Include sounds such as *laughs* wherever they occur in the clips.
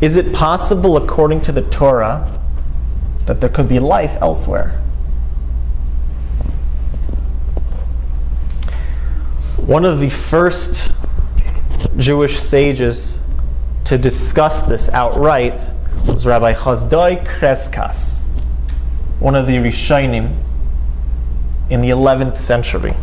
Is it possible, according to the Torah, that there could be life elsewhere? One of the first Jewish sages to discuss this outright was Rabbi Chazdoi Crescas, one of the Rishonim in the 11th century.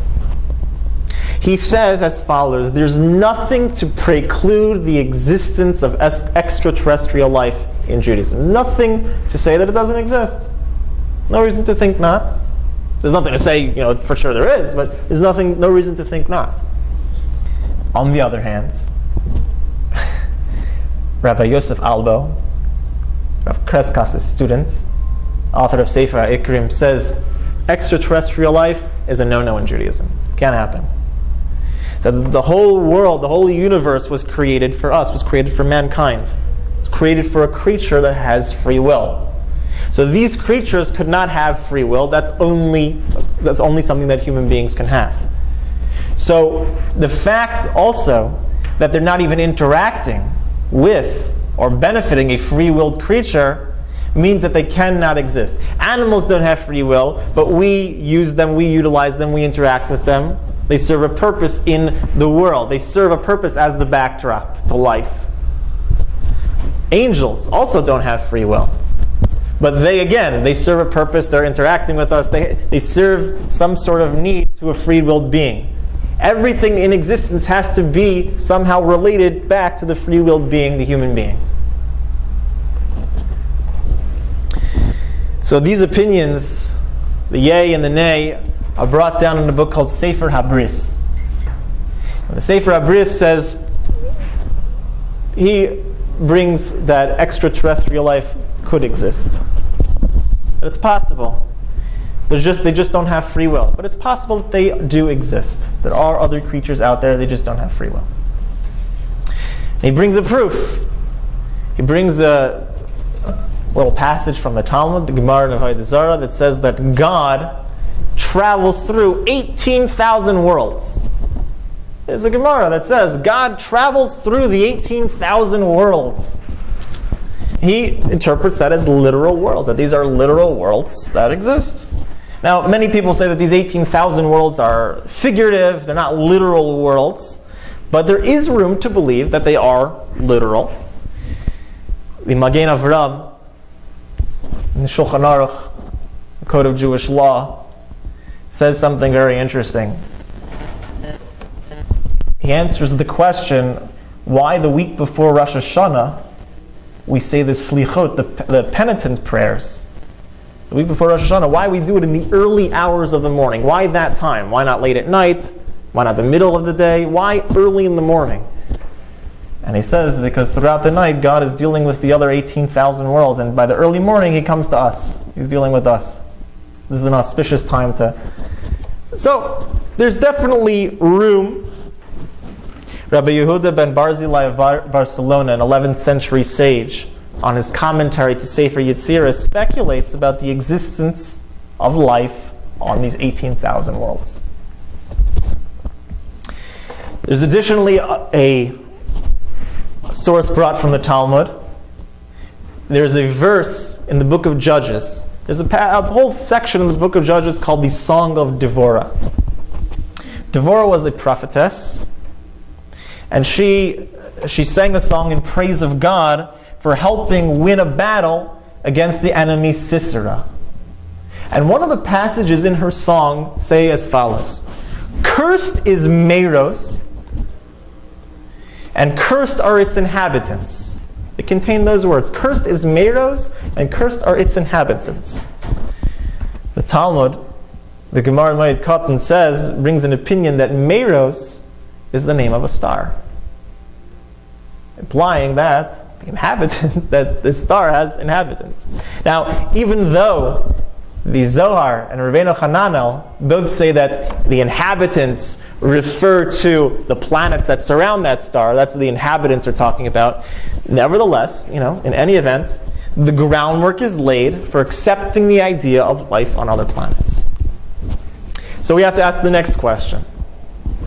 He says as follows There's nothing to preclude the existence of extraterrestrial life in Judaism. Nothing to say that it doesn't exist. No reason to think not. There's nothing to say, you know, for sure there is, but there's nothing, no reason to think not. On the other hand, *laughs* Rabbi Yosef Albo, Rav Crescas' student, author of Sefer Ikrim, says extraterrestrial life is a no-no in Judaism. Can't happen. So the whole world, the whole universe was created for us, was created for mankind. It was created for a creature that has free will. So these creatures could not have free will. That's only, that's only something that human beings can have. So the fact also that they're not even interacting with or benefiting a free willed creature means that they cannot exist. Animals don't have free will, but we use them, we utilize them, we interact with them. They serve a purpose in the world, they serve a purpose as the backdrop to life. Angels also don't have free will. But they, again, they serve a purpose, they're interacting with us, they, they serve some sort of need to a free willed being. Everything in existence has to be somehow related back to the free willed being, the human being. So these opinions, the yay and the nay, are brought down in a book called Sefer Habris. The Sefer Habris says he brings that extraterrestrial life could exist. But it's possible. There's just, they just don't have free will. But it's possible that they do exist. There are other creatures out there, they just don't have free will. And he brings a proof. He brings a little passage from the Talmud, the Gemara in Avodah that says that God travels through 18,000 worlds. There's a Gemara that says God travels through the 18,000 worlds he interprets that as literal worlds, that these are literal worlds that exist. Now, many people say that these 18,000 worlds are figurative, they're not literal worlds, but there is room to believe that they are literal. The Magen Avram, in the Shulchan Aruch, the Code of Jewish Law, says something very interesting. He answers the question why the week before Rosh Hashanah we say the slichot, the, the penitent prayers, the week before Rosh Hashanah. Why we do it in the early hours of the morning? Why that time? Why not late at night? Why not the middle of the day? Why early in the morning? And he says, because throughout the night, God is dealing with the other 18,000 worlds, and by the early morning, he comes to us. He's dealing with us. This is an auspicious time to. So, there's definitely room Rabbi Yehuda ben Barzilai of Bar- Barcelona, an 11th century sage, on his commentary to Sefer Yetzirah, speculates about the existence of life on these 18,000 worlds. There's additionally a, a source brought from the Talmud. There's a verse in the book of Judges. There's a, a whole section in the book of Judges called the Song of Devorah. Devorah was a prophetess and she, she sang a song in praise of God for helping win a battle against the enemy Sisera. And one of the passages in her song say as follows Cursed is Meros, and cursed are its inhabitants. They contained those words Cursed is Meros, and cursed are its inhabitants. The Talmud, the Gemara in Moed Katan says, brings an opinion that Meros is the name of a star. Implying that the inhabitants, *laughs* that the star has inhabitants. Now, even though the Zohar and Rabbeinu Hananel both say that the inhabitants refer to the planets that surround that star. That's what the inhabitants are talking about. Nevertheless, you know, in any event, the groundwork is laid for accepting the idea of life on other planets. So we have to ask the next question.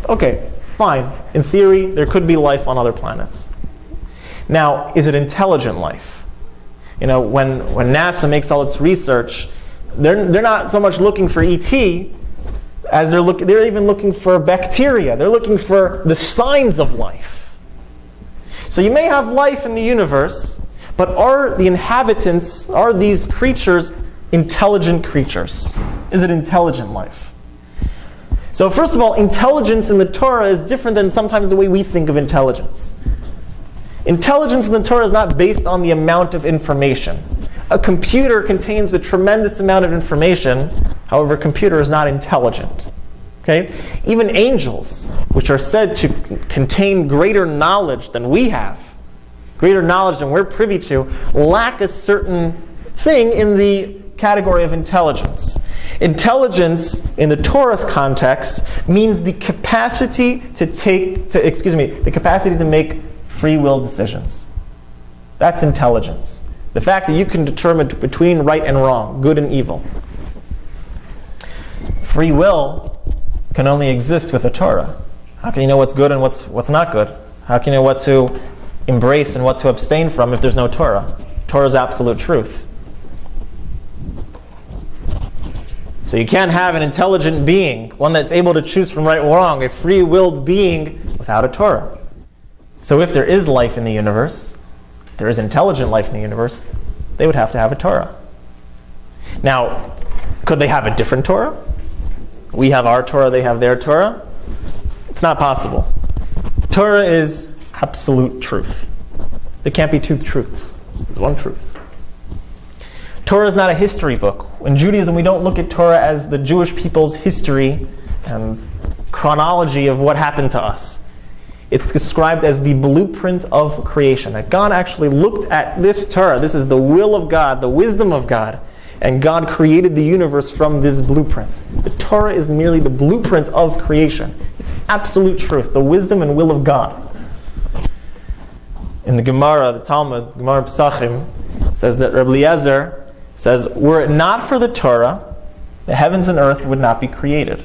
Okay, fine. In theory, there could be life on other planets. Now, is it intelligent life? You know, when, when NASA makes all its research, they're, they're not so much looking for ET as they're, look, they're even looking for bacteria. They're looking for the signs of life. So you may have life in the universe, but are the inhabitants, are these creatures intelligent creatures? Is it intelligent life? So first of all, intelligence in the Torah is different than sometimes the way we think of intelligence. Intelligence in the Torah is not based on the amount of information. A computer contains a tremendous amount of information. However, a computer is not intelligent. Okay? Even angels, which are said to contain greater knowledge than we have, greater knowledge than we're privy to, lack a certain thing in the category of intelligence. Intelligence in the Torah's context means the capacity to take to excuse me, the capacity to make free will decisions. That's intelligence. The fact that you can determine between right and wrong, good and evil. Free will can only exist with a Torah. How can you know what's good and what's, what's not good? How can you know what to embrace and what to abstain from if there's no Torah? Torah is absolute truth. So you can't have an intelligent being, one that's able to choose from right or wrong, a free willed being without a Torah. So if there is life in the universe, there is intelligent life in the universe, they would have to have a Torah. Now, could they have a different Torah? We have our Torah, they have their Torah? It's not possible. Torah is absolute truth. There can't be two truths. There's one truth. Torah is not a history book. In Judaism, we don't look at Torah as the Jewish people's history and chronology of what happened to us. It's described as the blueprint of creation. That God actually looked at this Torah. This is the will of God, the wisdom of God. And God created the universe from this blueprint. The Torah is merely the blueprint of creation. It's absolute truth, the wisdom and will of God. In the Gemara, the Talmud, Gemara Pesachim, says that Rabbi Eliezer says, Were it not for the Torah, the heavens and earth would not be created.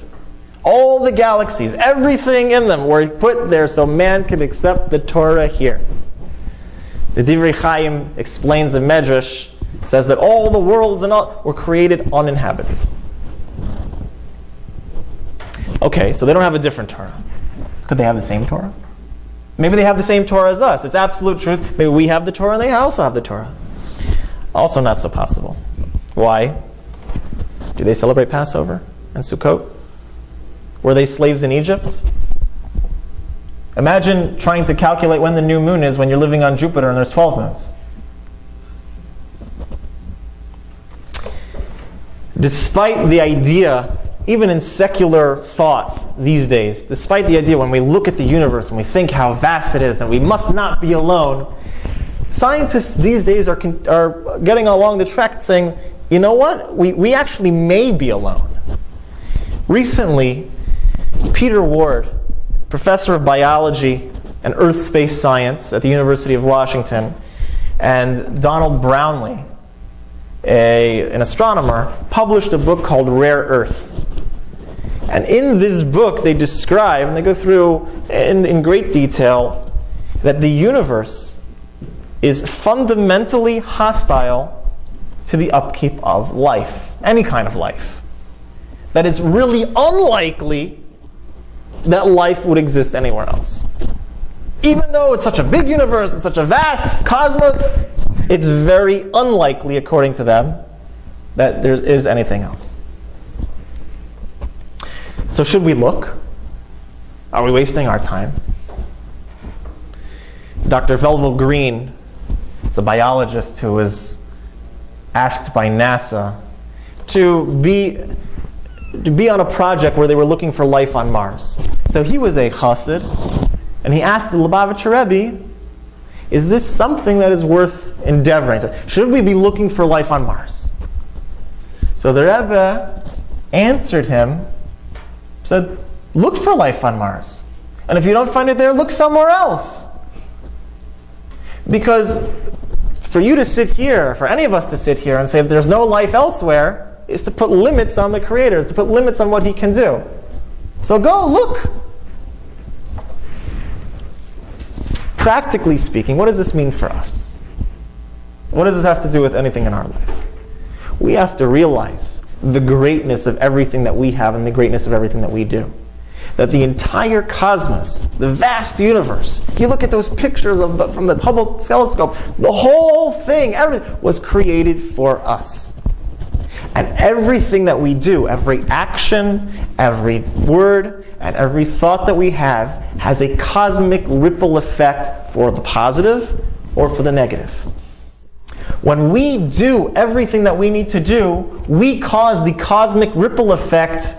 All the galaxies, everything in them were put there so man could accept the Torah here. The Divrei Chaim explains in Medrash, says that all the worlds and all were created uninhabited. Okay, so they don't have a different Torah. Could they have the same Torah? Maybe they have the same Torah as us. It's absolute truth. Maybe we have the Torah and they also have the Torah. Also, not so possible. Why? Do they celebrate Passover and Sukkot? Were they slaves in Egypt? Imagine trying to calculate when the new moon is when you're living on Jupiter and there's 12 moons. Despite the idea, even in secular thought these days, despite the idea when we look at the universe and we think how vast it is, that we must not be alone, scientists these days are, are getting along the track saying, you know what, we, we actually may be alone. Recently, Peter Ward, professor of biology and earth space science at the University of Washington, and Donald Brownlee, a, an astronomer, published a book called Rare Earth. And in this book, they describe, and they go through in, in great detail, that the universe is fundamentally hostile to the upkeep of life, any kind of life. That it's really unlikely that life would exist anywhere else. Even though it's such a big universe and such a vast cosmos, it's very unlikely, according to them, that there is anything else. So, should we look? Are we wasting our time? Dr. Velvel Green is a biologist who was asked by NASA to be to be on a project where they were looking for life on Mars. So he was a chassid, and he asked the Lubavitcher Rebbe, is this something that is worth endeavoring? Should we be looking for life on Mars? So the Rebbe answered him, said, look for life on Mars. And if you don't find it there, look somewhere else. Because for you to sit here, for any of us to sit here and say there's no life elsewhere, is to put limits on the Creator, is to put limits on what He can do. So go look. practically speaking, what does this mean for us? What does this have to do with anything in our life? We have to realize the greatness of everything that we have and the greatness of everything that we do. That the entire cosmos, the vast universe, you look at those pictures of the, from the Hubble telescope, the whole thing, everything was created for us. And everything that we do, every action, every word, and every thought that we have has a cosmic ripple effect for the positive or for the negative. When we do everything that we need to do, we cause the cosmic ripple effect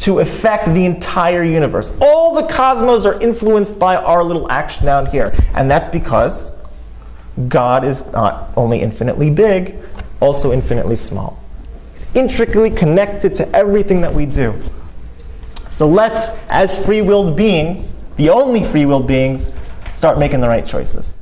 to affect the entire universe. All the cosmos are influenced by our little action down here. And that's because God is not only infinitely big, also infinitely small. He's intricately connected to everything that we do. So let's, as free willed beings, the only free willed beings, start making the right choices.